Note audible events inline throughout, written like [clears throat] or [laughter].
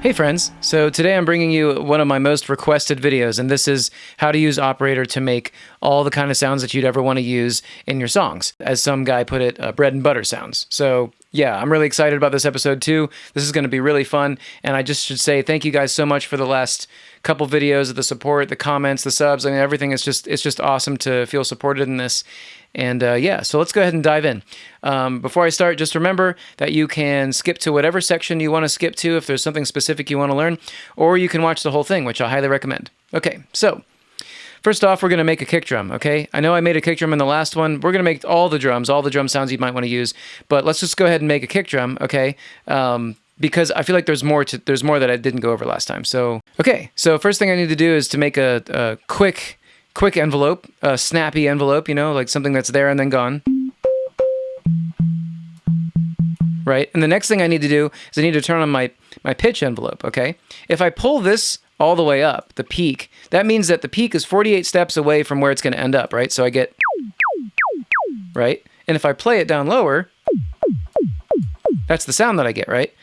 Hey friends, so today I'm bringing you one of my most requested videos, and this is how to use Operator to make all the kind of sounds that you'd ever want to use in your songs. As some guy put it, uh, bread and butter sounds. So yeah, I'm really excited about this episode too. This is going to be really fun, and I just should say thank you guys so much for the last couple videos, of the support, the comments, the subs, I mean everything is just it's just awesome to feel supported in this. And uh, yeah, so let's go ahead and dive in. Um, before I start, just remember that you can skip to whatever section you want to skip to if there's something specific you want to learn, or you can watch the whole thing, which I highly recommend. Okay, so First off, we're going to make a kick drum, okay? I know I made a kick drum in the last one. We're going to make all the drums, all the drum sounds you might want to use, but let's just go ahead and make a kick drum, okay? Um, because I feel like there's more to there's more that I didn't go over last time. So, okay. So, first thing I need to do is to make a, a quick quick envelope, a snappy envelope, you know, like something that's there and then gone. Right? And the next thing I need to do is I need to turn on my, my pitch envelope, okay? If I pull this all the way up, the peak, that means that the peak is 48 steps away from where it's going to end up, right? So I get, right? And if I play it down lower, that's the sound that I get, right?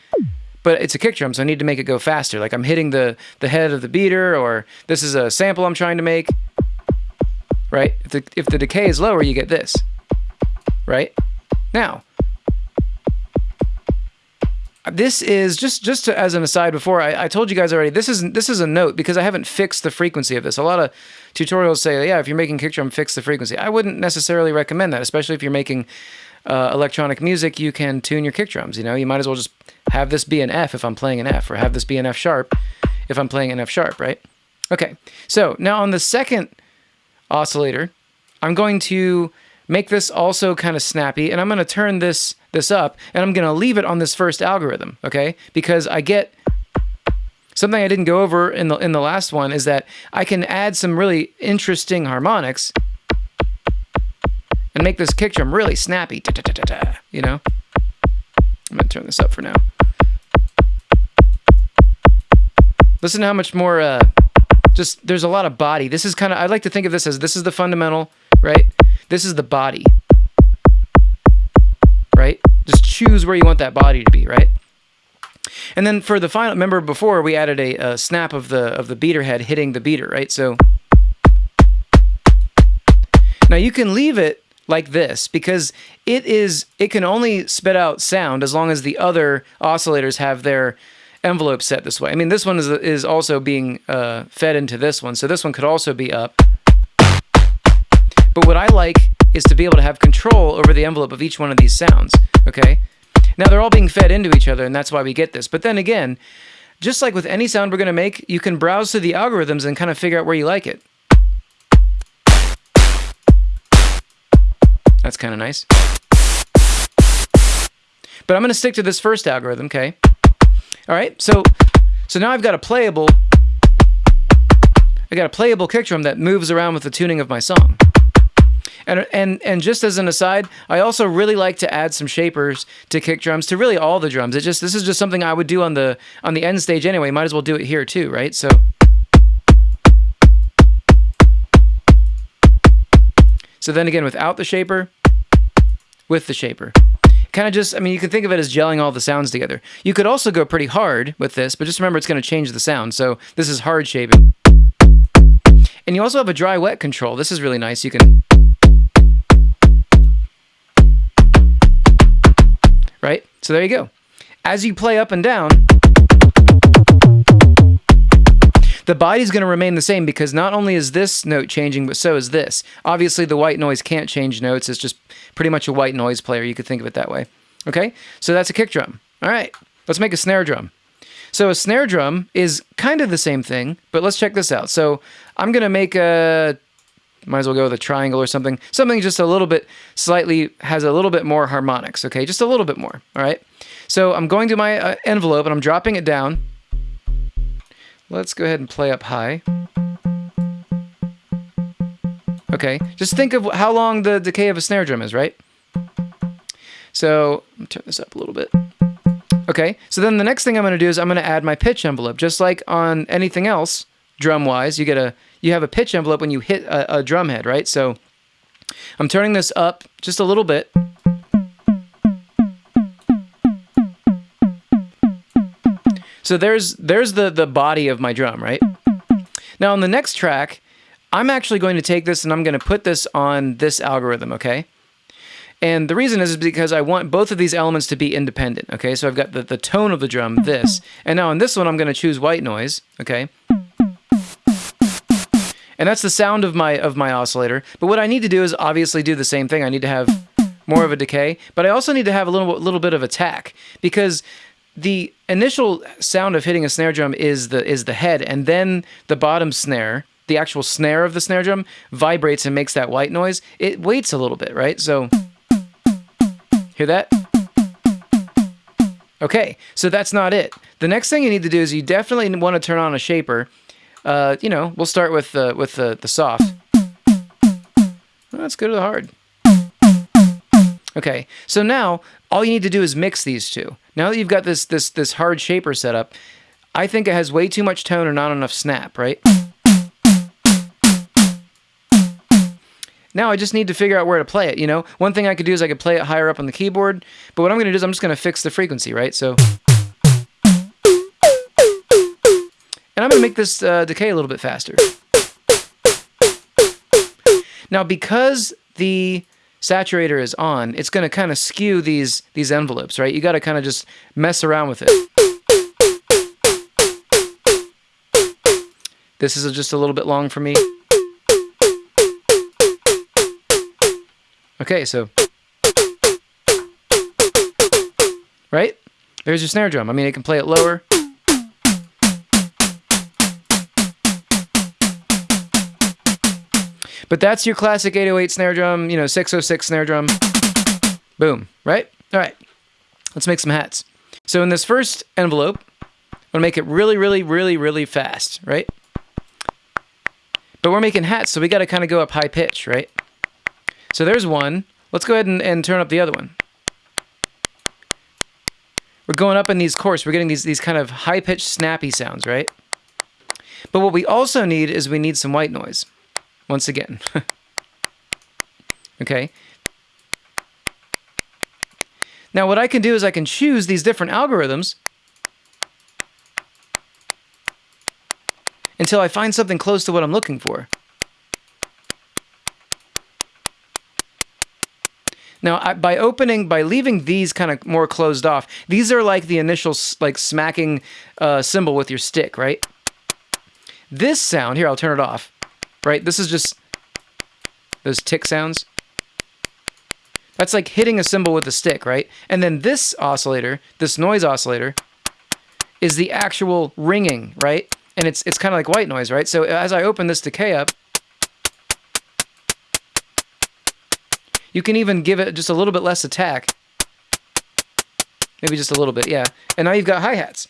But it's a kick drum, so I need to make it go faster. Like I'm hitting the, the head of the beater, or this is a sample I'm trying to make right? If the, if the decay is lower, you get this, right? Now, this is just just to, as an aside before I, I, told you guys already this is this is a note because I haven't fixed the frequency of this. A lot of tutorials say yeah if you're making kick drum fix the frequency. I wouldn't necessarily recommend that, especially if you're making uh, electronic music. You can tune your kick drums. You know you might as well just have this be an F if I'm playing an F, or have this be an F sharp if I'm playing an F sharp, right? Okay, so now on the second oscillator. I'm going to make this also kind of snappy and I'm going to turn this this up and I'm going to leave it on this first algorithm, okay? Because I get something I didn't go over in the in the last one is that I can add some really interesting harmonics and make this kick drum really snappy, da, da, da, you know? I'm going to turn this up for now. Listen to how much more uh, just there's a lot of body. This is kind of I like to think of this as this is the fundamental, right? This is the body. Right? Just choose where you want that body to be, right? And then for the final, remember before we added a, a snap of the of the beater head hitting the beater, right? So now you can leave it like this because it is it can only spit out sound as long as the other oscillators have their envelope set this way. I mean, this one is, is also being uh, fed into this one, so this one could also be up. But what I like is to be able to have control over the envelope of each one of these sounds, okay? Now, they're all being fed into each other, and that's why we get this. But then again, just like with any sound we're going to make, you can browse through the algorithms and kind of figure out where you like it. That's kind of nice. But I'm going to stick to this first algorithm, okay? All right, so so now I've got a playable, I got a playable kick drum that moves around with the tuning of my song. And, and, and just as an aside, I also really like to add some shapers to kick drums to really all the drums. It just this is just something I would do on the on the end stage anyway. Might as well do it here too, right? So So then again without the shaper, with the shaper kind of just, I mean, you can think of it as gelling all the sounds together. You could also go pretty hard with this, but just remember it's going to change the sound. So this is hard shaping. And you also have a dry wet control. This is really nice. You can, right? So there you go. As you play up and down, the body's going to remain the same because not only is this note changing, but so is this. Obviously, the white noise can't change notes. It's just pretty much a white noise player. You could think of it that way. Okay, so that's a kick drum. All right, let's make a snare drum. So a snare drum is kind of the same thing, but let's check this out. So I'm going to make a, might as well go with a triangle or something. Something just a little bit, slightly, has a little bit more harmonics, okay? Just a little bit more, all right? So I'm going to my uh, envelope and I'm dropping it down. Let's go ahead and play up high. Okay, just think of how long the decay of a snare drum is, right? So, turn this up a little bit. Okay, so then the next thing I'm going to do is I'm going to add my pitch envelope. Just like on anything else, drum-wise, you get a you have a pitch envelope when you hit a, a drum head, right? So I'm turning this up just a little bit. So there's there's the the body of my drum, right? Now on the next track, I'm actually going to take this and I'm going to put this on this algorithm, okay? And the reason is because I want both of these elements to be independent, okay? So I've got the, the tone of the drum, this. And now on this one, I'm going to choose white noise, okay? And that's the sound of my of my oscillator. But what I need to do is obviously do the same thing. I need to have more of a decay, but I also need to have a little little bit of attack because the initial sound of hitting a snare drum is the is the head and then the bottom snare the actual snare of the snare drum vibrates and makes that white noise. It waits a little bit right? So hear that? Okay so that's not it. The next thing you need to do is you definitely want to turn on a shaper. Uh, you know we'll start with the with the, the soft. Let's go to the hard. Okay, so now all you need to do is mix these two. Now that you've got this this this hard shaper set up, I think it has way too much tone or not enough snap, right? Now I just need to figure out where to play it, you know? One thing I could do is I could play it higher up on the keyboard, but what I'm going to do is I'm just going to fix the frequency, right? So... And I'm going to make this uh, decay a little bit faster. Now, because the saturator is on, it's going to kind of skew these these envelopes, right? You got to kind of just mess around with it. This is just a little bit long for me. Okay, so right? There's your snare drum. I mean, it can play it lower. But that's your classic 808 snare drum, you know, 606 snare drum. Boom, right? All right, let's make some hats. So in this first envelope, I'm gonna make it really, really, really, really fast, right? But we're making hats, so we gotta kind of go up high pitch, right? So there's one. Let's go ahead and, and turn up the other one. We're going up in these coarse. We're getting these, these kind of high-pitched, snappy sounds, right? But what we also need is we need some white noise once again. [laughs] okay? Now what I can do is I can choose these different algorithms until I find something close to what I'm looking for. Now, I, by opening, by leaving these kind of more closed off, these are like the initial like smacking uh, cymbal with your stick, right? This sound, here, I'll turn it off right? This is just those tick sounds. That's like hitting a cymbal with a stick, right? And then this oscillator, this noise oscillator, is the actual ringing, right? And it's it's kind of like white noise, right? So as I open this decay up, you can even give it just a little bit less attack. Maybe just a little bit, yeah. And now you've got hi-hats.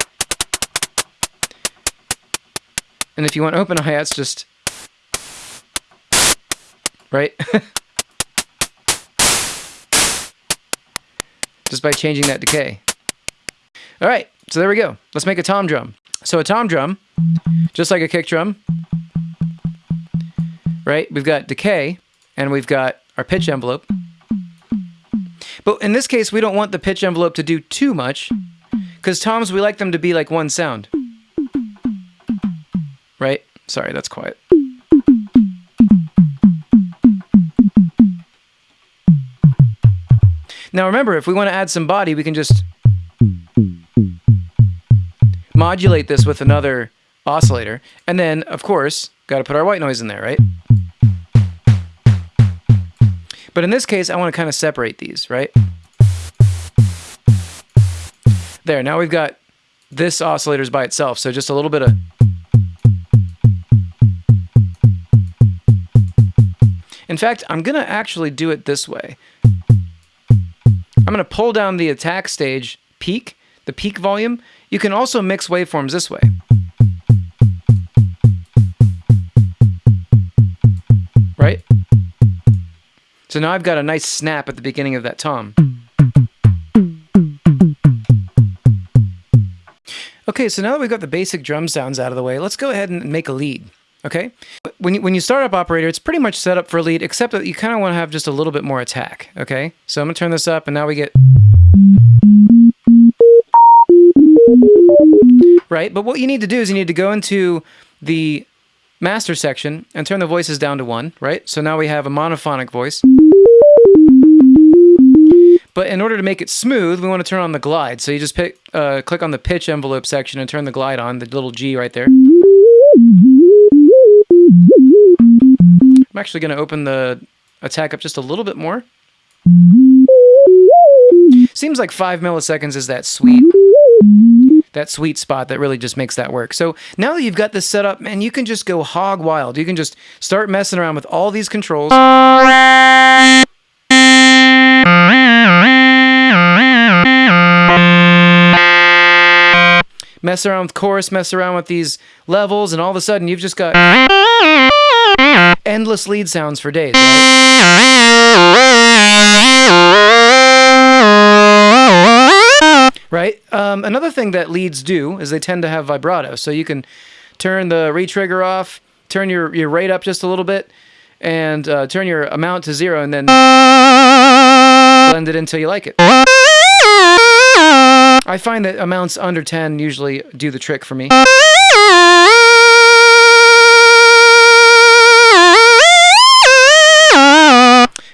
And if you want open hi-hats, just right? [laughs] Just by changing that decay. All right, so there we go. Let's make a tom drum. So a tom drum, just like a kick drum, right? We've got decay and we've got our pitch envelope. But in this case, we don't want the pitch envelope to do too much because toms, we like them to be like one sound. Right? Sorry, that's quiet. Now remember, if we want to add some body, we can just modulate this with another oscillator. And then, of course, got to put our white noise in there, right? But in this case, I want to kind of separate these, right? There, now we've got this oscillator's by itself, so just a little bit of... In fact, I'm going to actually do it this way. I'm going to pull down the attack stage peak, the peak volume. You can also mix waveforms this way. Right? So now I've got a nice snap at the beginning of that tom. Okay, so now that we've got the basic drum sounds out of the way, let's go ahead and make a lead. Okay? When you, when you start up operator, it's pretty much set up for lead, except that you kind of want to have just a little bit more attack. Okay? So I'm going to turn this up, and now we get... right? But what you need to do is you need to go into the master section and turn the voices down to one, right? So now we have a monophonic voice. But in order to make it smooth, we want to turn on the glide. So you just pick, uh, click on the pitch envelope section and turn the glide on, the little G right there. I'm actually going to open the attack up just a little bit more. Seems like five milliseconds is that sweet that sweet spot that really just makes that work. So now that you've got this set up, man, you can just go hog wild. You can just start messing around with all these controls. Mess around with chorus, mess around with these levels, and all of a sudden you've just got endless lead sounds for days, right? Right? Um, another thing that leads do is they tend to have vibrato. So you can turn the retrigger off, turn your, your rate up just a little bit, and uh, turn your amount to zero, and then blend it until you like it. I find that amounts under 10 usually do the trick for me.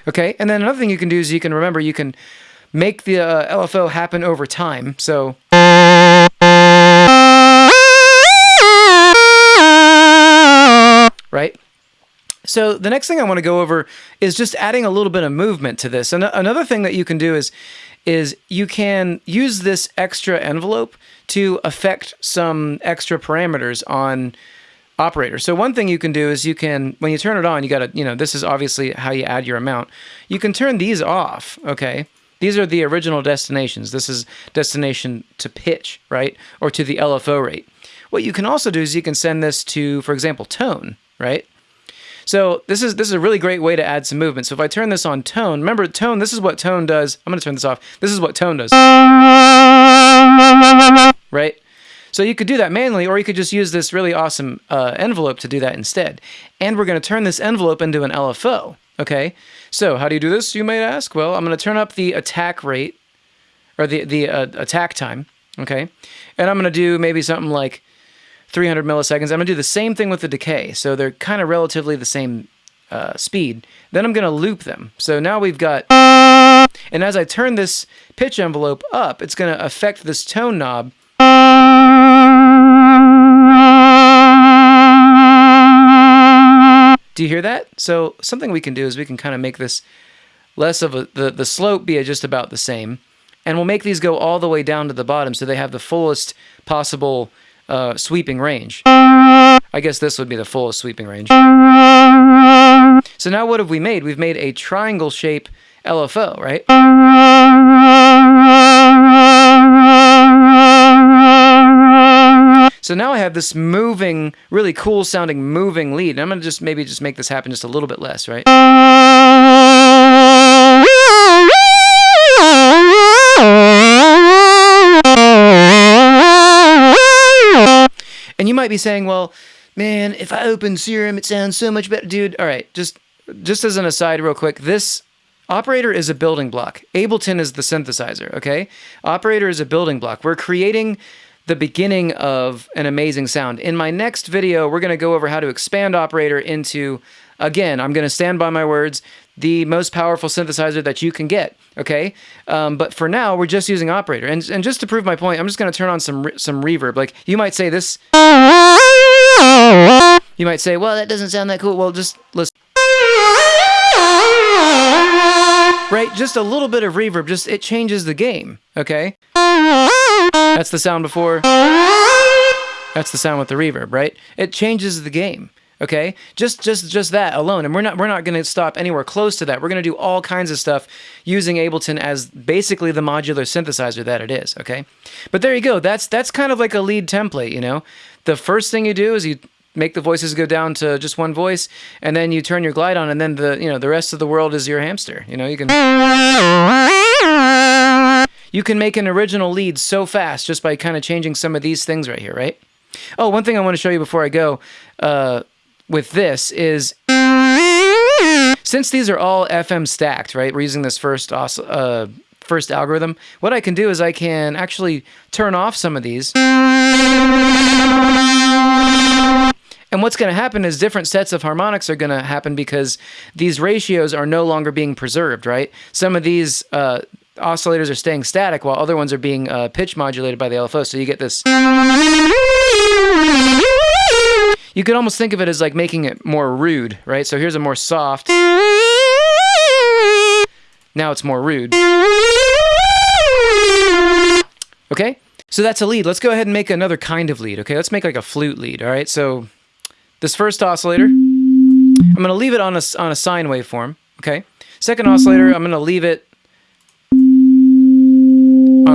Okay, and then another thing you can do is you can remember you can make the uh, LFO happen over time. So. Right? So the next thing I want to go over is just adding a little bit of movement to this. And another thing that you can do is is you can use this extra envelope to affect some extra parameters on operator. So one thing you can do is you can, when you turn it on, you got to, you know, this is obviously how you add your amount. You can turn these off, okay? These are the original destinations. This is destination to pitch, right? Or to the LFO rate. What you can also do is you can send this to, for example, tone, right? So this is this is a really great way to add some movement. So if I turn this on tone, remember tone, this is what tone does. I'm going to turn this off. This is what tone does. Right? So you could do that manually, or you could just use this really awesome uh, envelope to do that instead. And we're going to turn this envelope into an LFO. Okay, so how do you do this, you might ask? Well, I'm going to turn up the attack rate, or the, the uh, attack time, okay? And I'm going to do maybe something like 300 milliseconds. I'm going to do the same thing with the decay, so they're kind of relatively the same uh, speed. Then I'm going to loop them. So now we've got, and as I turn this pitch envelope up, it's going to affect this tone knob Do you hear that? So something we can do is we can kind of make this less of a, the, the slope be just about the same. And we'll make these go all the way down to the bottom so they have the fullest possible uh, sweeping range. I guess this would be the fullest sweeping range. So now what have we made? We've made a triangle shape LFO, right? So now I have this moving, really cool sounding moving lead. And I'm going to just maybe just make this happen just a little bit less, right? And you might be saying, well, man, if I open Serum, it sounds so much better. Dude, all right, just just as an aside real quick, this operator is a building block. Ableton is the synthesizer, okay? Operator is a building block. We're creating the beginning of an amazing sound. In my next video, we're going to go over how to expand Operator into, again, I'm going to stand by my words, the most powerful synthesizer that you can get, okay? Um, but for now, we're just using Operator. And, and just to prove my point, I'm just going to turn on some, some reverb. Like, you might say this... You might say, well, that doesn't sound that cool. Well, just listen. Right? Just a little bit of reverb, just it changes the game, okay? That's the sound before. That's the sound with the reverb, right? It changes the game. Okay, just just just that alone, and we're not we're not going to stop anywhere close to that. We're going to do all kinds of stuff using Ableton as basically the modular synthesizer that it is. Okay, but there you go. That's that's kind of like a lead template. You know, the first thing you do is you make the voices go down to just one voice, and then you turn your glide on, and then the you know the rest of the world is your hamster. You know, you can you can make an original lead so fast just by kind of changing some of these things right here, right? Oh, one thing I want to show you before I go uh, with this is since these are all FM stacked, right? We're using this first uh, first algorithm, what I can do is I can actually turn off some of these. And what's going to happen is different sets of harmonics are going to happen because these ratios are no longer being preserved, right? Some of these uh, oscillators are staying static while other ones are being uh, pitch modulated by the LFO. So you get this. You could almost think of it as like making it more rude, right? So here's a more soft. Now it's more rude. Okay? So that's a lead. Let's go ahead and make another kind of lead, okay? Let's make like a flute lead, all right? So this first oscillator, I'm going to leave it on a, on a sine waveform, okay? Second oscillator, I'm going to leave it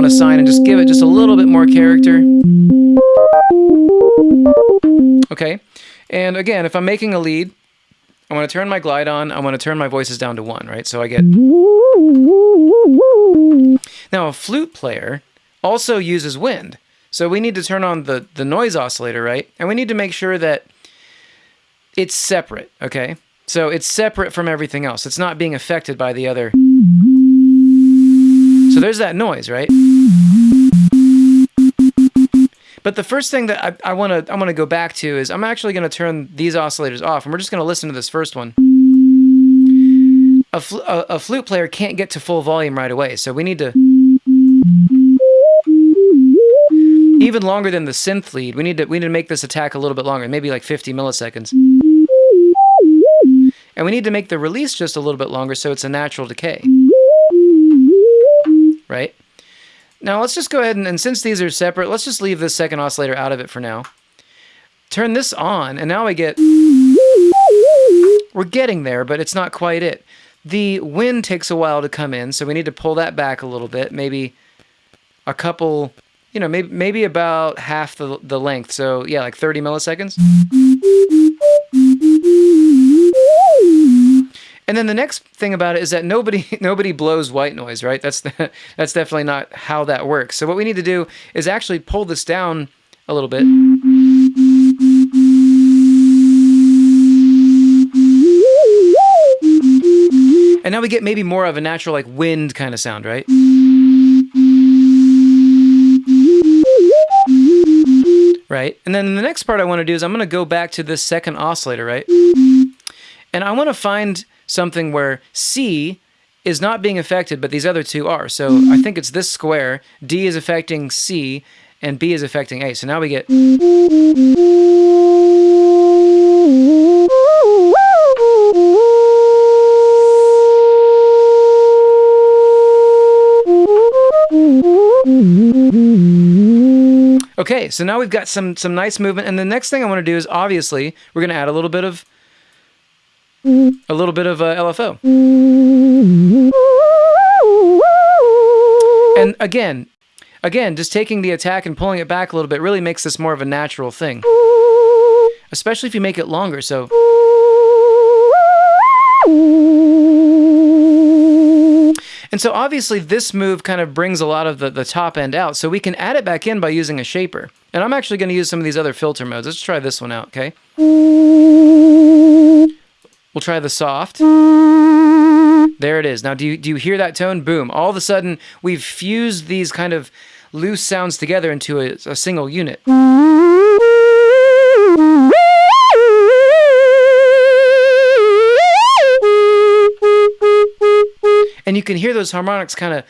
on a sine and just give it just a little bit more character. Okay, and again, if I'm making a lead, I want to turn my glide on, I want to turn my voices down to one, right? So I get... Now a flute player also uses wind. So we need to turn on the, the noise oscillator, right? And we need to make sure that it's separate, okay? So it's separate from everything else. It's not being affected by the other. So there's that noise, right? But the first thing that I want to I want to go back to is I'm actually going to turn these oscillators off, and we're just going to listen to this first one. A, fl a, a flute player can't get to full volume right away, so we need to even longer than the synth lead. We need to we need to make this attack a little bit longer, maybe like 50 milliseconds. And we need to make the release just a little bit longer so it's a natural decay. Right? Now let's just go ahead and, and since these are separate, let's just leave this second oscillator out of it for now. Turn this on, and now we get... We're getting there, but it's not quite it. The wind takes a while to come in, so we need to pull that back a little bit, maybe a couple you know, maybe maybe about half the the length. So yeah, like 30 milliseconds. And then the next thing about it is that nobody [laughs] nobody blows white noise, right? That's the, [laughs] that's definitely not how that works. So what we need to do is actually pull this down a little bit. And now we get maybe more of a natural like wind kind of sound, right? right? And then the next part I want to do is I'm going to go back to this second oscillator, right? And I want to find something where C is not being affected, but these other two are. So I think it's this square. D is affecting C, and B is affecting A. So now we get... Okay, so now we've got some some nice movement, and the next thing I want to do is obviously we're going to add a little bit of a little bit of uh, LFO. And again, again, just taking the attack and pulling it back a little bit really makes this more of a natural thing, especially if you make it longer. So. And so obviously this move kind of brings a lot of the, the top end out. So we can add it back in by using a shaper. And I'm actually going to use some of these other filter modes. Let's try this one out, okay? We'll try the soft. There it is. Now, do you, do you hear that tone? Boom. All of a sudden, we've fused these kind of loose sounds together into a, a single unit. and you can hear those harmonics kind of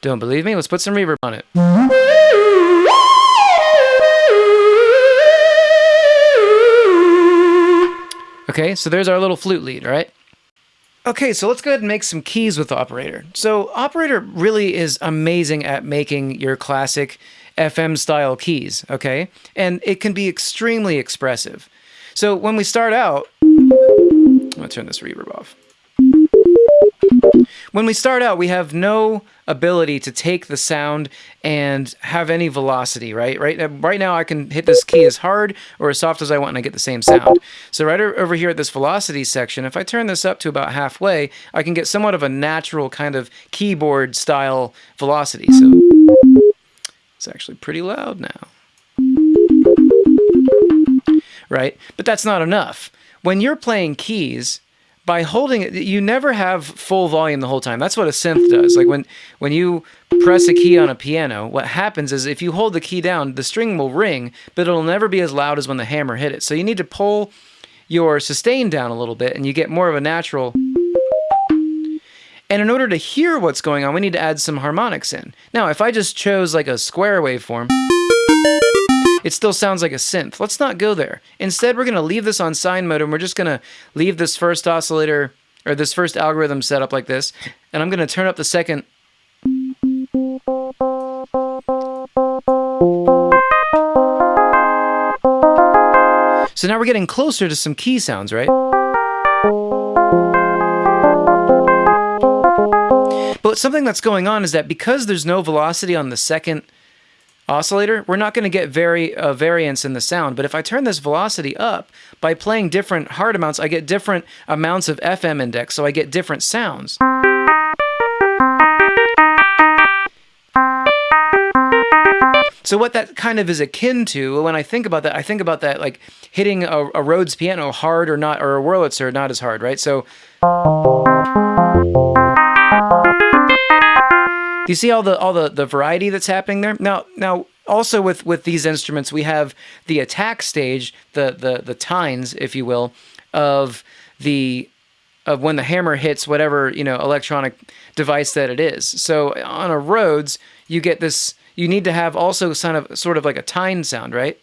Don't believe me? Let's put some reverb on it. Okay, so there's our little flute lead, right? Okay, so let's go ahead and make some keys with Operator. So Operator really is amazing at making your classic FM style keys, okay? And it can be extremely expressive. So when we start out, I'm gonna turn this reverb off. When we start out, we have no ability to take the sound and have any velocity, right? Right, uh, right now I can hit this key as hard or as soft as I want and I get the same sound. So right over here at this velocity section, if I turn this up to about halfway, I can get somewhat of a natural kind of keyboard style velocity. So it's actually pretty loud now. Right? But that's not enough when you're playing keys, by holding it, you never have full volume the whole time. That's what a synth does. Like when when you press a key on a piano, what happens is if you hold the key down, the string will ring, but it'll never be as loud as when the hammer hit it. So you need to pull your sustain down a little bit and you get more of a natural and in order to hear what's going on, we need to add some harmonics in. Now, if I just chose like a square waveform, it still sounds like a synth. Let's not go there. Instead, we're going to leave this on sine mode and we're just going to leave this first oscillator or this first algorithm set up like this. And I'm going to turn up the second. So now we're getting closer to some key sounds, right? But something that's going on is that because there's no velocity on the second oscillator, we're not going to get very uh, variance in the sound. But if I turn this velocity up, by playing different hard amounts, I get different amounts of FM index, so I get different sounds. So what that kind of is akin to, when I think about that, I think about that like hitting a, a Rhodes piano hard or not, or a Wurlitzer not as hard, right? So. Do you see all the all the, the variety that's happening there? Now now also with with these instruments we have the attack stage, the the the tines, if you will, of the of when the hammer hits whatever you know electronic device that it is. So on a Rhodes, you get this. You need to have also kind of sort of like a tine sound, right?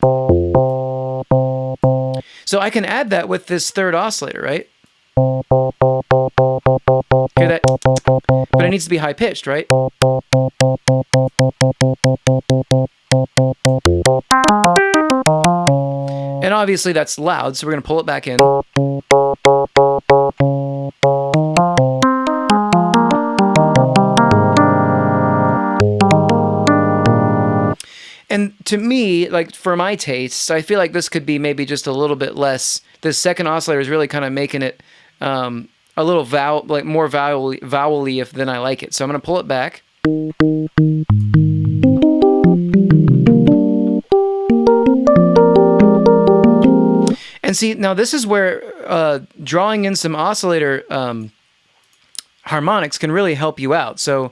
So I can add that with this third oscillator, right? Hear that? But it needs to be high pitched, right? And obviously that's loud, so we're going to pull it back in. And to me, like for my tastes, I feel like this could be maybe just a little bit less. This second oscillator is really kind of making it um, a little vowel, like more vowel, vowely if than I like it. So I'm going to pull it back. And see, now this is where uh, drawing in some oscillator um, harmonics can really help you out. So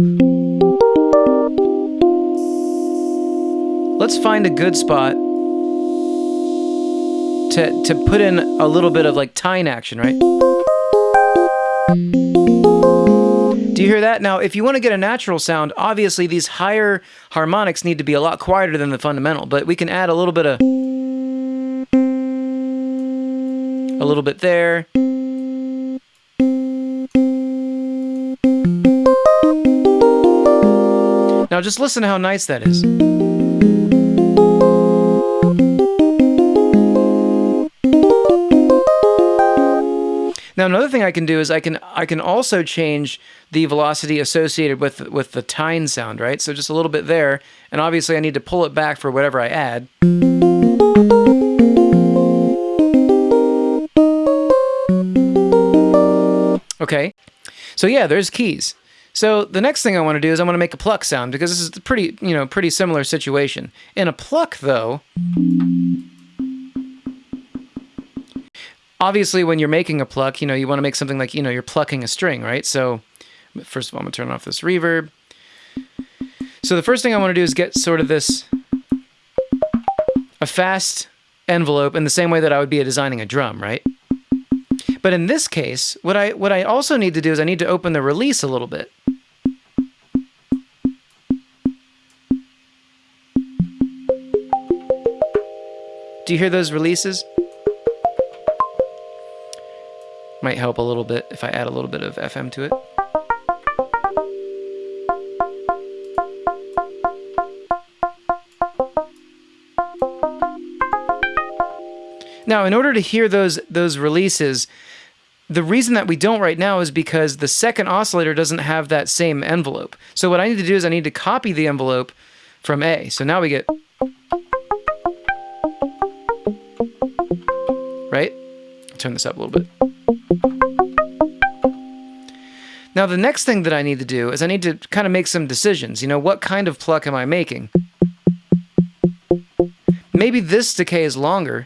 let's find a good spot to, to put in a little bit of like tine action, right? Do you hear that? Now, if you want to get a natural sound, obviously these higher harmonics need to be a lot quieter than the fundamental, but we can add a little bit of... A little bit there. Now just listen to how nice that is. Now another thing I can do is I can I can also change the velocity associated with with the tine sound, right? So just a little bit there, and obviously I need to pull it back for whatever I add. Okay, so yeah, there's keys. So the next thing I want to do is I want to make a pluck sound because this is pretty, you know, pretty similar situation. In a pluck though, obviously when you're making a pluck, you know, you want to make something like, you know, you're plucking a string, right? So first of all, I'm gonna turn off this reverb. So the first thing I want to do is get sort of this, a fast envelope in the same way that I would be designing a drum, right? But in this case, what I, what I also need to do is I need to open the release a little bit. Do you hear those releases? Might help a little bit if I add a little bit of FM to it. Now, in order to hear those those releases, the reason that we don't right now is because the second oscillator doesn't have that same envelope. So what I need to do is I need to copy the envelope from A. So now we get right? Turn this up a little bit. Now the next thing that I need to do is I need to kind of make some decisions. You know, what kind of pluck am I making? Maybe this decay is longer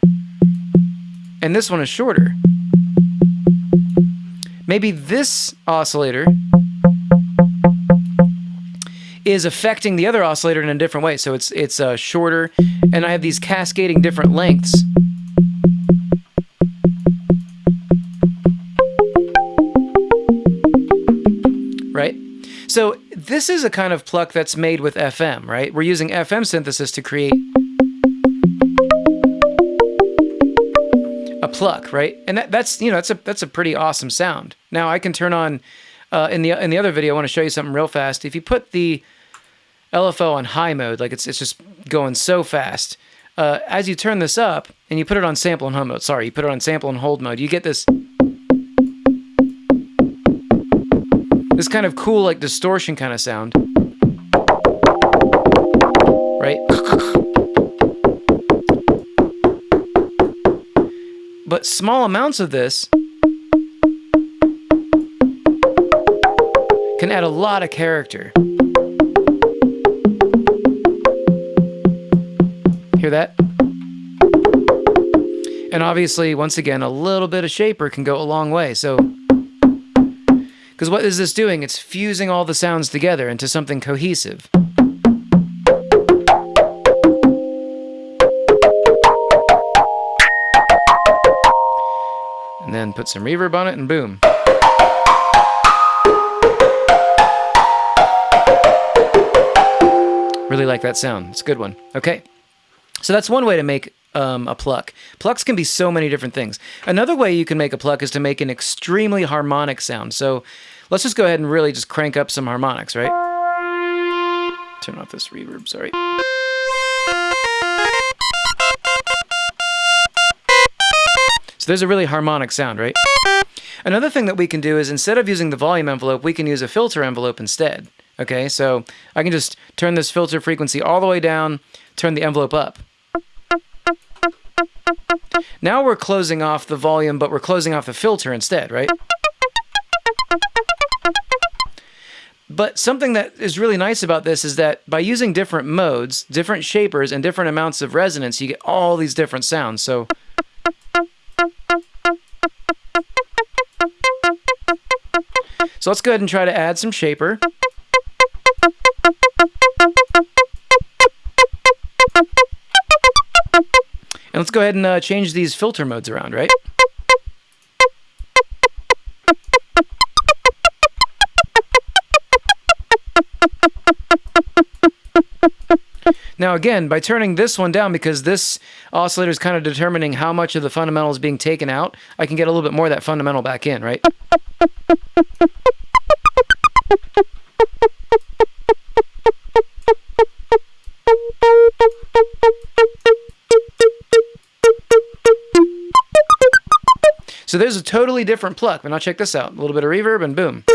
and this one is shorter. maybe this oscillator is affecting the other oscillator in a different way. So it's it's uh, shorter, and I have these cascading different lengths. This is a kind of pluck that's made with FM, right? We're using FM synthesis to create a pluck, right? And that, that's you know that's a that's a pretty awesome sound. Now I can turn on uh, in the in the other video. I want to show you something real fast. If you put the LFO on high mode, like it's it's just going so fast. Uh, as you turn this up and you put it on sample and hold mode, sorry, you put it on sample and hold mode, you get this this kind of cool like distortion kind of sound, right? But small amounts of this can add a lot of character. Hear that? And obviously, once again, a little bit of shaper can go a long way. So, because what is this doing? It's fusing all the sounds together into something cohesive. And then put some reverb on it and boom. Really like that sound. It's a good one. Okay. So that's one way to make um, a pluck. Plucks can be so many different things. Another way you can make a pluck is to make an extremely harmonic sound. So let's just go ahead and really just crank up some harmonics, right? Turn off this reverb, sorry. So there's a really harmonic sound, right? Another thing that we can do is instead of using the volume envelope, we can use a filter envelope instead. Okay, so I can just turn this filter frequency all the way down, turn the envelope up. Now we're closing off the volume, but we're closing off the filter instead, right? But something that is really nice about this is that by using different modes, different shapers, and different amounts of resonance, you get all these different sounds. So. So let's go ahead and try to add some shaper. And let's go ahead and uh, change these filter modes around, right? Now again, by turning this one down, because this oscillator is kind of determining how much of the fundamental is being taken out, I can get a little bit more of that fundamental back in, right? So there's a totally different pluck. But now check this out. A little bit of reverb and boom.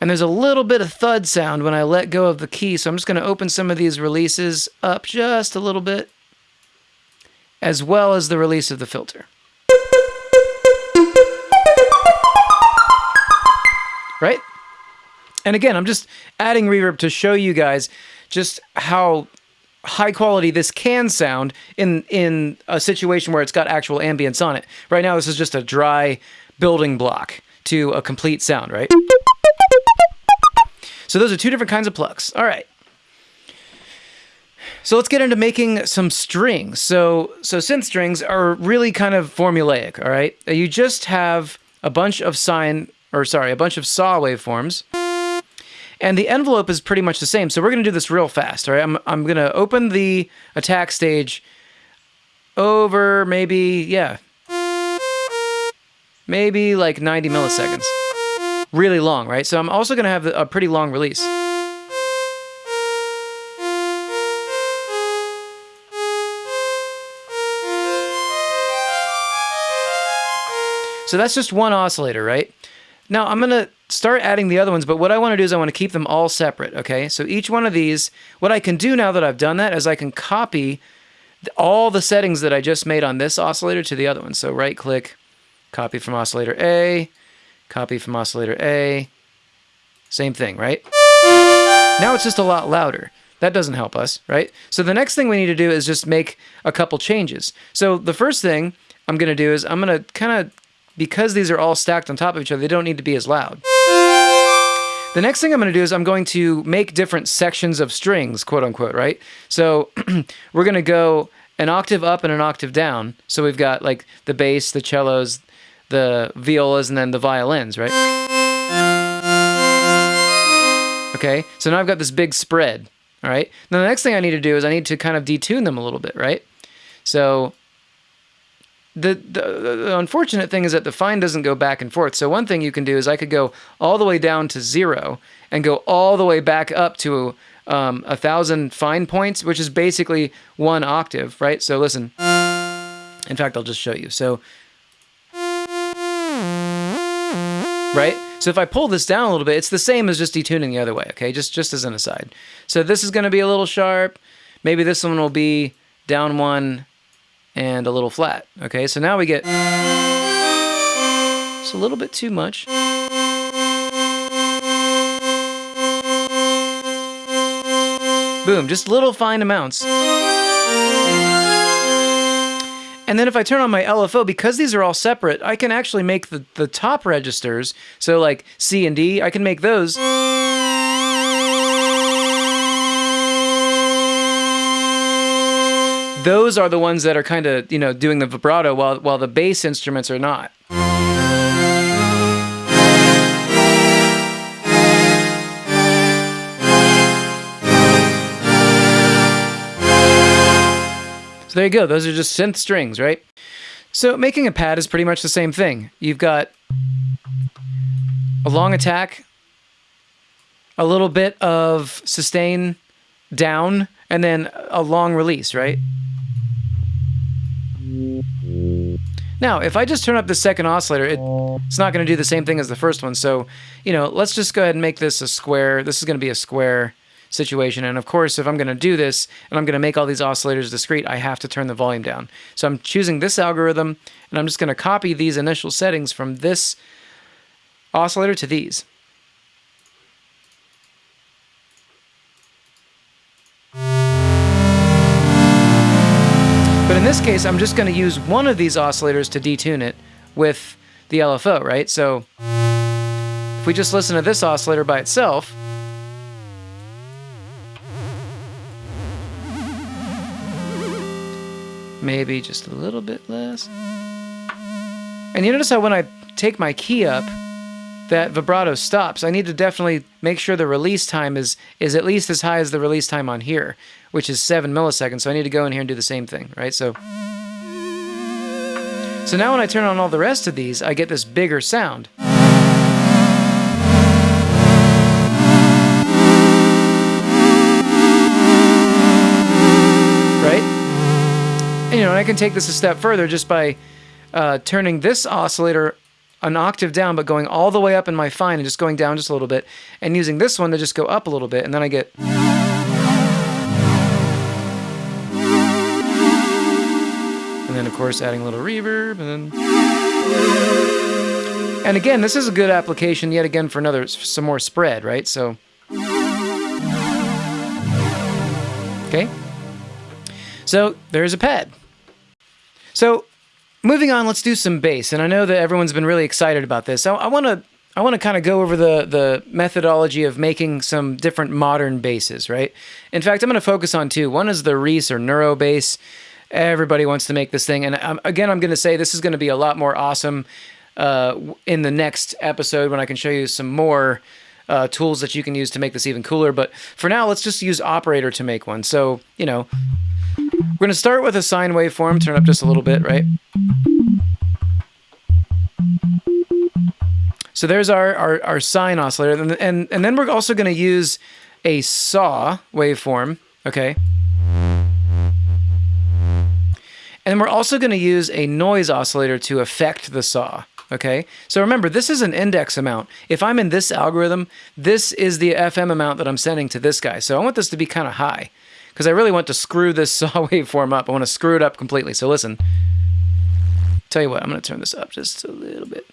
And there's a little bit of thud sound when I let go of the key. So I'm just going to open some of these releases up just a little bit, as well as the release of the filter. Right? And again, I'm just adding reverb to show you guys just how high quality this can sound in in a situation where it's got actual ambience on it. Right now, this is just a dry building block to a complete sound, right? So those are two different kinds of plucks. All right. So let's get into making some strings. So so synth strings are really kind of formulaic, all right? You just have a bunch of sine or sorry, a bunch of saw waveforms and the envelope is pretty much the same. So we're going to do this real fast. All right, I'm, I'm going to open the attack stage over maybe, yeah, maybe like 90 milliseconds. Really long, right? So I'm also going to have a pretty long release. So that's just one oscillator, right? Now I'm going to start adding the other ones, but what I want to do is I want to keep them all separate, okay? So each one of these, what I can do now that I've done that is I can copy all the settings that I just made on this oscillator to the other one. So right click, copy from oscillator A, copy from oscillator A, same thing, right? Now it's just a lot louder. That doesn't help us, right? So the next thing we need to do is just make a couple changes. So the first thing I'm going to do is I'm going to kind of, because these are all stacked on top of each other, they don't need to be as loud. The next thing I'm going to do is I'm going to make different sections of strings, quote unquote, right? So [clears throat] we're going to go an octave up and an octave down. So we've got like the bass, the cellos, the violas, and then the violins, right? Okay, so now I've got this big spread. All right. Now the next thing I need to do is I need to kind of detune them a little bit, right? So the, the, the unfortunate thing is that the fine doesn't go back and forth. So one thing you can do is I could go all the way down to zero and go all the way back up to um, a thousand fine points, which is basically one octave, right? So listen. In fact, I'll just show you. So, right? So if I pull this down a little bit, it's the same as just detuning the other way, okay? Just, just as an aside. So this is going to be a little sharp. Maybe this one will be down one and a little flat, okay? So now we get just a little bit too much. Boom, just little fine amounts. And then if I turn on my LFO, because these are all separate, I can actually make the, the top registers, so like C and D, I can make those. Those are the ones that are kind of, you know, doing the vibrato while, while the bass instruments are not. So there you go. Those are just synth strings, right? So making a pad is pretty much the same thing. You've got a long attack, a little bit of sustain down, and then a long release, right? Now, if I just turn up the second oscillator, it, it's not going to do the same thing as the first one. So, you know, let's just go ahead and make this a square. This is going to be a square situation. And of course, if I'm going to do this and I'm going to make all these oscillators discrete, I have to turn the volume down. So I'm choosing this algorithm and I'm just going to copy these initial settings from this oscillator to these. In this case, I'm just going to use one of these oscillators to detune it with the LFO, right? So if we just listen to this oscillator by itself, maybe just a little bit less. And you notice how when I take my key up, that vibrato stops. I need to definitely make sure the release time is is at least as high as the release time on here, which is 7 milliseconds. So I need to go in here and do the same thing, right? So So now when I turn on all the rest of these, I get this bigger sound. Right? And, you know, I can take this a step further just by uh, turning this oscillator an octave down, but going all the way up in my fine and just going down just a little bit, and using this one to just go up a little bit, and then I get. And then, of course, adding a little reverb, and then. And again, this is a good application yet again for another, some more spread, right? So. Okay. So there's a pad. So moving on, let's do some bass. And I know that everyone's been really excited about this. I want to I want to kind of go over the the methodology of making some different modern basses, right? In fact, I'm going to focus on two. One is the Reese or Neuro bass. Everybody wants to make this thing, and I'm, again, I'm going to say this is going to be a lot more awesome uh, in the next episode when I can show you some more uh, tools that you can use to make this even cooler. But for now, let's just use Operator to make one. So you know, we're going to start with a sine waveform, turn up just a little bit, right? So there's our, our, our sine oscillator. And, and, and then we're also going to use a saw waveform, okay? And we're also going to use a noise oscillator to affect the saw, okay? So remember, this is an index amount. If I'm in this algorithm, this is the FM amount that I'm sending to this guy. So I want this to be kind of high because I really want to screw this [laughs] saw waveform up. I want to screw it up completely. So listen. Tell you what, I'm going to turn this up just a little bit.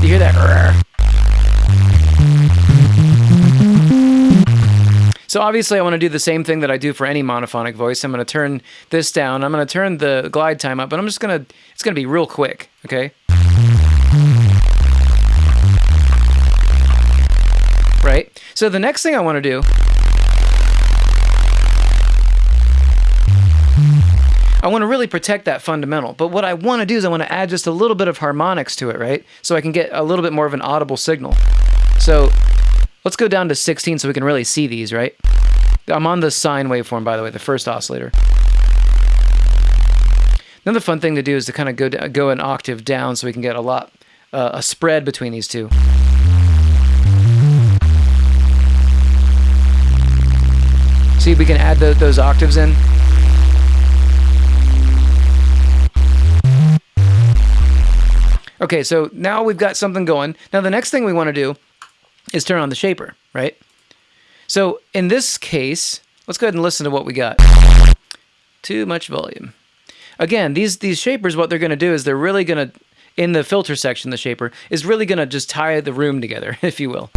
You hear that? So obviously I want to do the same thing that I do for any monophonic voice. I'm going to turn this down. I'm going to turn the glide time up, but I'm just going to, it's going to be real quick, okay? Right? So the next thing I want to do I want to really protect that fundamental. But what I want to do is I want to add just a little bit of harmonics to it, right? So I can get a little bit more of an audible signal. So let's go down to 16 so we can really see these, right? I'm on the sine waveform, by the way, the first oscillator. Another fun thing to do is to kind of go, go an octave down so we can get a lot, uh, a spread between these two. See, if we can add the, those octaves in. Okay, so now we've got something going. Now the next thing we want to do is turn on the shaper, right? So in this case, let's go ahead and listen to what we got. Too much volume. Again, these these shapers, what they're going to do is they're really going to, in the filter section, the shaper is really going to just tie the room together, [laughs] if you will.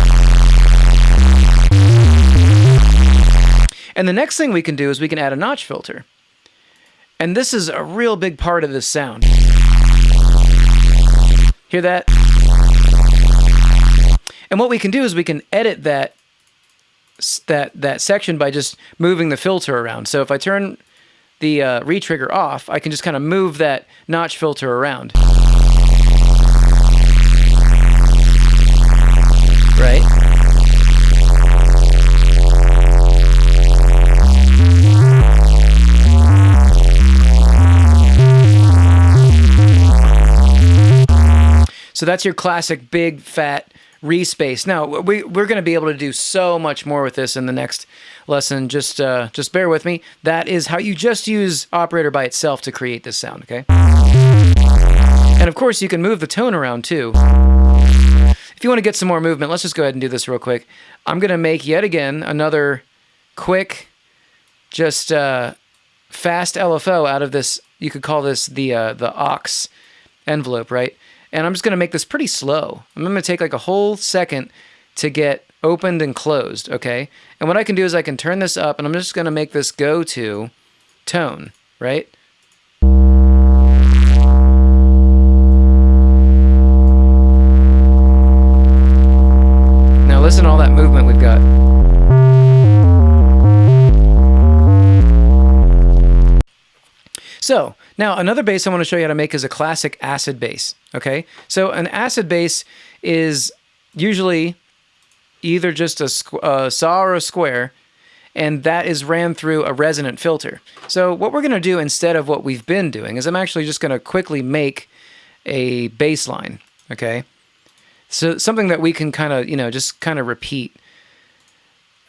And the next thing we can do is we can add a notch filter. And this is a real big part of this sound. Hear that? And what we can do is we can edit that that that section by just moving the filter around. So if I turn the uh, retrigger off, I can just kind of move that notch filter around. Right? So that's your classic big fat Reese bass. Now we we're going to be able to do so much more with this in the next lesson. Just uh, just bear with me. That is how you just use operator by itself to create this sound. Okay. And of course you can move the tone around too. If you want to get some more movement, let's just go ahead and do this real quick. I'm going to make yet again another quick, just uh, fast LFO out of this. You could call this the uh, the aux envelope, right? And I'm just going to make this pretty slow. I'm going to take like a whole second to get opened and closed, okay? And what I can do is I can turn this up and I'm just going to make this go to tone, right? Now listen to all that movement we've got. So now another bass I want to show you how to make is a classic acid bass, Okay, so an acid bass is usually either just a, a saw or a square, and that is ran through a resonant filter. So what we're going to do instead of what we've been doing is I'm actually just going to quickly make a bassline. Okay, so something that we can kind of you know just kind of repeat.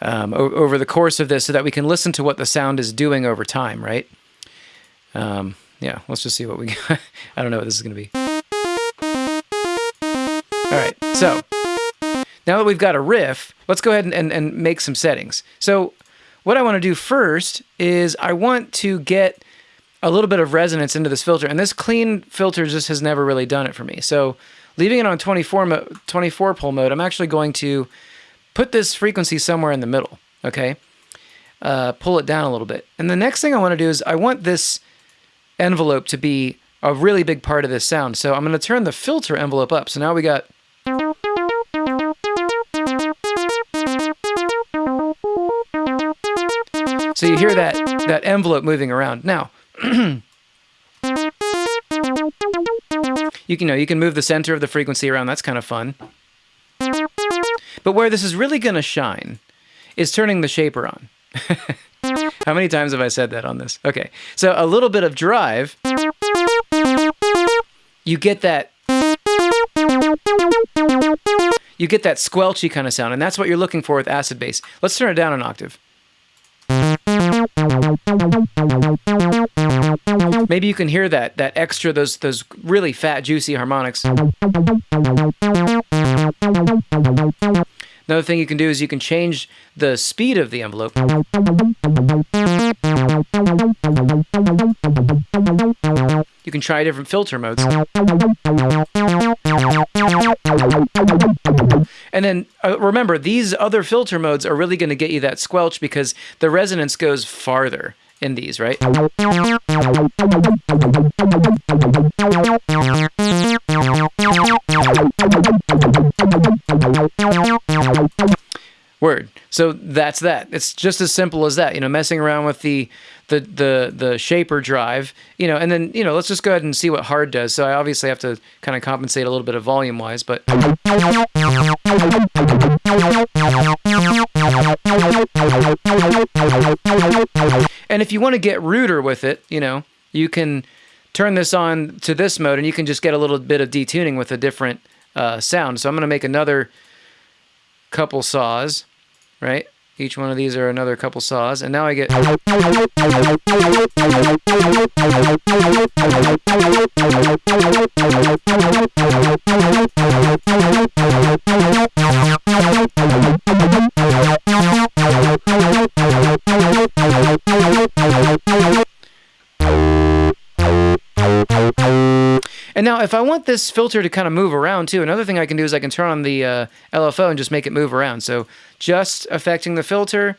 Um, over the course of this so that we can listen to what the sound is doing over time, right? Um, yeah, let's just see what we got. [laughs] I don't know what this is going to be. All right, so now that we've got a riff, let's go ahead and, and, and make some settings. So what I want to do first is I want to get a little bit of resonance into this filter, and this clean filter just has never really done it for me. So leaving it on 24, 24 pole mode, I'm actually going to put this frequency somewhere in the middle, okay? Uh, pull it down a little bit. And the next thing I want to do is I want this envelope to be a really big part of this sound. So I'm going to turn the filter envelope up. So now we got So you hear that that envelope moving around. Now, [clears throat] you can you know you can move the center of the frequency around. That's kind of fun. But where this is really going to shine is turning the shaper on. [laughs] How many times have I said that on this? Okay, so a little bit of drive, you get that you get that squelchy kind of sound, and that's what you're looking for with acid bass. Let's turn it down an octave. Maybe you can hear that that extra those those really fat juicy harmonics. Another thing you can do is you can change the speed of the envelope. You can try different filter modes. And then uh, remember, these other filter modes are really going to get you that squelch because the resonance goes farther in these, right? Word. So that's that. It's just as simple as that. You know, messing around with the the the the shaper drive. You know, and then you know, let's just go ahead and see what hard does. So I obviously have to kind of compensate a little bit of volume wise, but. And if you want to get ruder with it, you know, you can turn this on to this mode and you can just get a little bit of detuning with a different uh, sound. So I'm going to make another couple saws, right? Each one of these are another couple saws. And now I get... if I want this filter to kind of move around too, another thing I can do is I can turn on the uh, LFO and just make it move around. So just affecting the filter,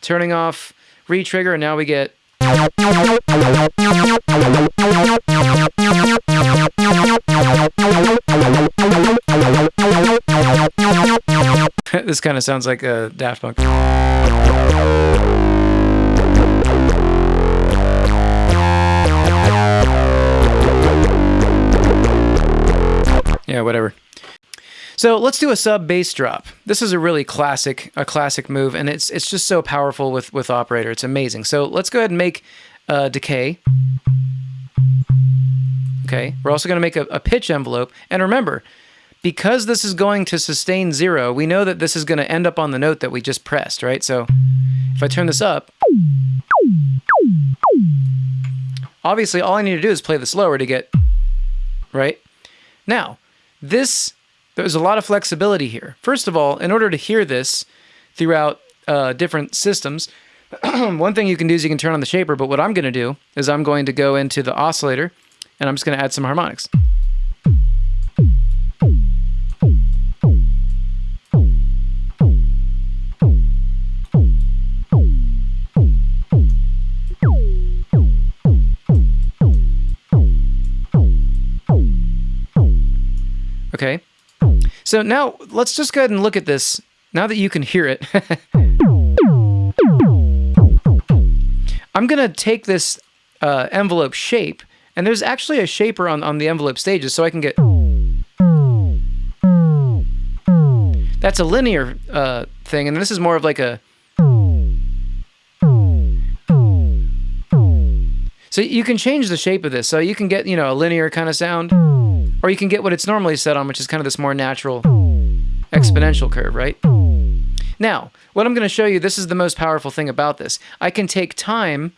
turning off retrigger, and now we get [laughs] this kind of sounds like a Daft Punk. Yeah, whatever. So let's do a sub bass drop. This is a really classic, a classic move, and it's it's just so powerful with with operator. It's amazing. So let's go ahead and make a decay. Okay, we're also going to make a, a pitch envelope, and remember, because this is going to sustain zero, we know that this is going to end up on the note that we just pressed, right? So if I turn this up, obviously all I need to do is play this lower to get, right? Now, this, there's a lot of flexibility here. First of all, in order to hear this throughout uh, different systems, [clears throat] one thing you can do is you can turn on the shaper, but what I'm going to do is I'm going to go into the oscillator and I'm just going to add some harmonics. Okay. So now let's just go ahead and look at this. Now that you can hear it, [laughs] I'm going to take this uh, envelope shape, and there's actually a shaper on, on the envelope stages, so I can get... That's a linear uh, thing, and this is more of like a... So you can change the shape of this. So you can get, you know, a linear kind of sound. Or you can get what it's normally set on, which is kind of this more natural exponential curve, right? Now, what I'm going to show you, this is the most powerful thing about this. I can take time,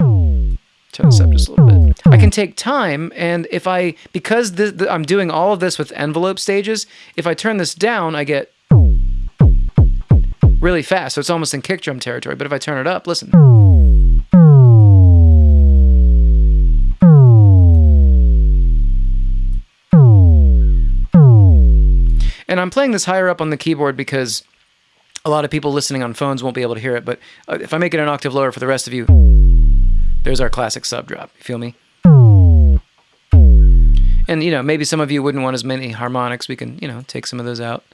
turn this up just a little bit. I can take time, and if I, because the, I'm doing all of this with envelope stages, if I turn this down, I get really fast. So it's almost in kick drum territory. But if I turn it up, listen. And I'm playing this higher up on the keyboard because a lot of people listening on phones won't be able to hear it. But uh, if I make it an octave lower for the rest of you, there's our classic sub drop. You feel me? And, you know, maybe some of you wouldn't want as many harmonics. We can, you know, take some of those out.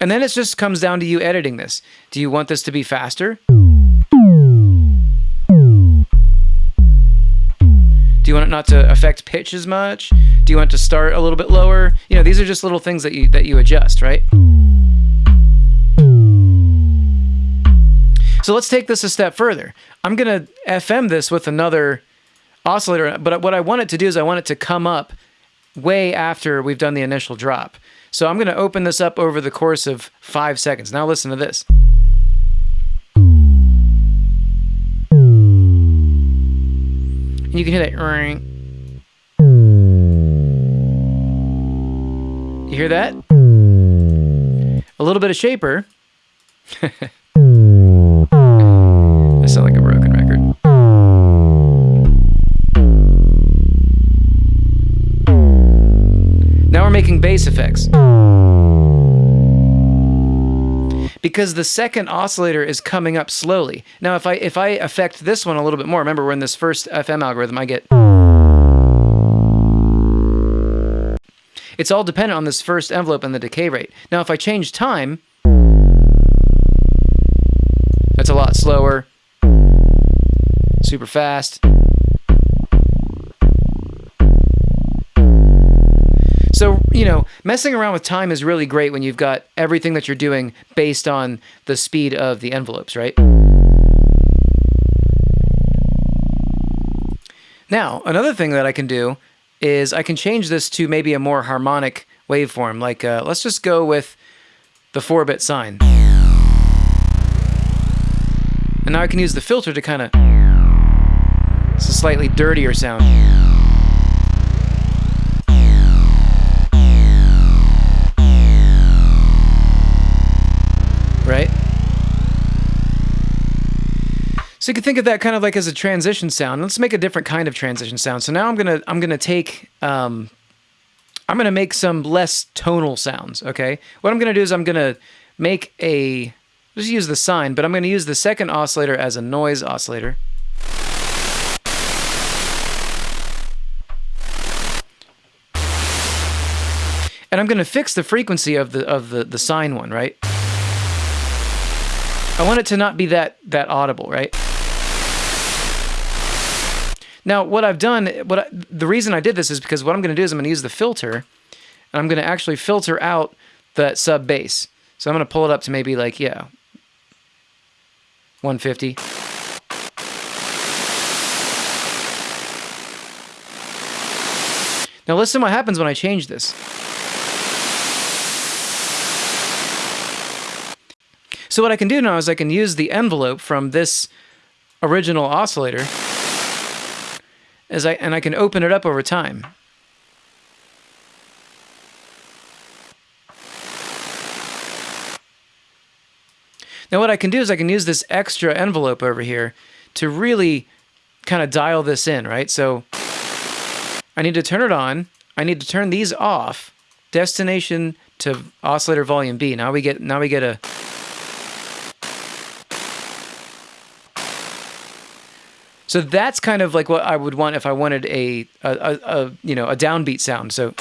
And then it just comes down to you editing this. Do you want this to be faster? Do you want it not to affect pitch as much? Do you want it to start a little bit lower? You know, these are just little things that you that you adjust, right? So let's take this a step further. I'm going to FM this with another oscillator, but what I want it to do is I want it to come up way after we've done the initial drop. So I'm going to open this up over the course of five seconds. Now listen to this. You can hear that ring. You hear that? A little bit of shaper. [laughs] I sound like a broken record. Now we're making bass effects. Because the second oscillator is coming up slowly. Now, if I if I affect this one a little bit more, remember we're in this first FM algorithm, I get. It's all dependent on this first envelope and the decay rate. Now, if I change time, that's a lot slower, super fast. So, you know, messing around with time is really great when you've got everything that you're doing based on the speed of the envelopes, right? Now, another thing that I can do is I can change this to maybe a more harmonic waveform. Like, uh, let's just go with the 4-bit sine. And now I can use the filter to kind of... It's a slightly dirtier sound. Right? So you can think of that kind of like as a transition sound. Let's make a different kind of transition sound. So now I'm gonna I'm gonna take um, I'm gonna make some less tonal sounds. Okay, what I'm gonna do is I'm gonna make a just use the sine, but I'm gonna use the second oscillator as a noise oscillator. And I'm to fix the frequency of the of the the sine one, right? I want it to not be that that audible, right? Now, what I've done, what I, the reason I did this is because what I'm going to do is I'm going to use the filter, and I'm going to actually filter out that sub bass. So I'm going to pull it up to maybe like yeah, 150. Now listen what happens when I change this. So what I can do now is I can use the envelope from this original oscillator as I, and I can open it up over time. Now what I can do is I can use this extra envelope over here to really kind of dial this in, right? So I need to turn it on. I need to turn these off. Destination to oscillator volume B. Now we get now we get a So that's kind of like what I would want if I wanted a, a, a, a you know, a downbeat sound. So.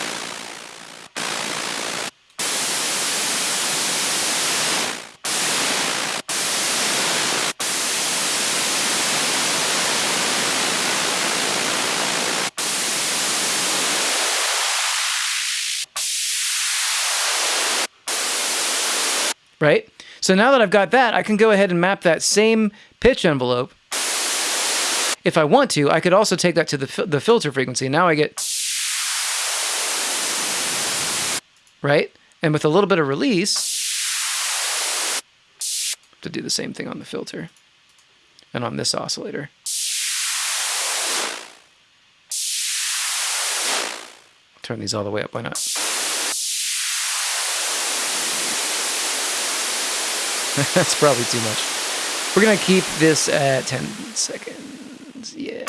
Right? So now that I've got that, I can go ahead and map that same pitch envelope if I want to, I could also take that to the, the filter frequency. Now I get, right? And with a little bit of release, to do the same thing on the filter and on this oscillator. Turn these all the way up, why not? [laughs] That's probably too much. We're gonna keep this at 10 seconds yeah.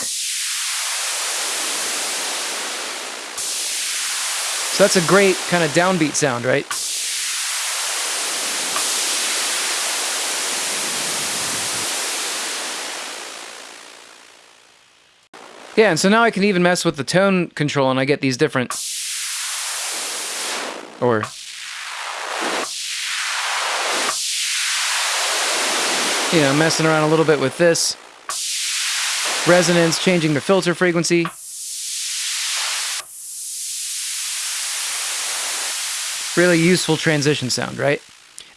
So that's a great kind of downbeat sound, right? Yeah, and so now I can even mess with the tone control and I get these different... Or... You know, messing around a little bit with this resonance, changing the filter frequency. Really useful transition sound, right?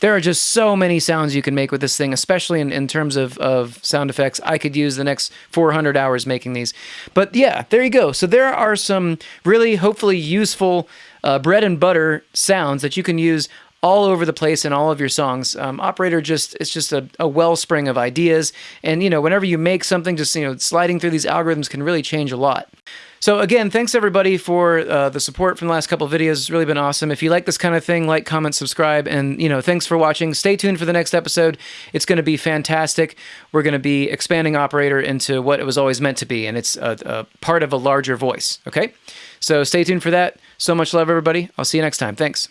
There are just so many sounds you can make with this thing, especially in, in terms of, of sound effects. I could use the next 400 hours making these. But yeah, there you go. So there are some really, hopefully useful uh, bread and butter sounds that you can use all over the place in all of your songs. Um, Operator just it's just a, a wellspring of ideas, and you know whenever you make something, just you know sliding through these algorithms can really change a lot. So again, thanks everybody for uh, the support from the last couple videos. It's really been awesome. If you like this kind of thing, like, comment, subscribe, and you know, thanks for watching. Stay tuned for the next episode. It's going to be fantastic. We're going to be expanding Operator into what it was always meant to be, and it's a, a part of a larger voice. Okay. So stay tuned for that. So much love, everybody. I'll see you next time. Thanks.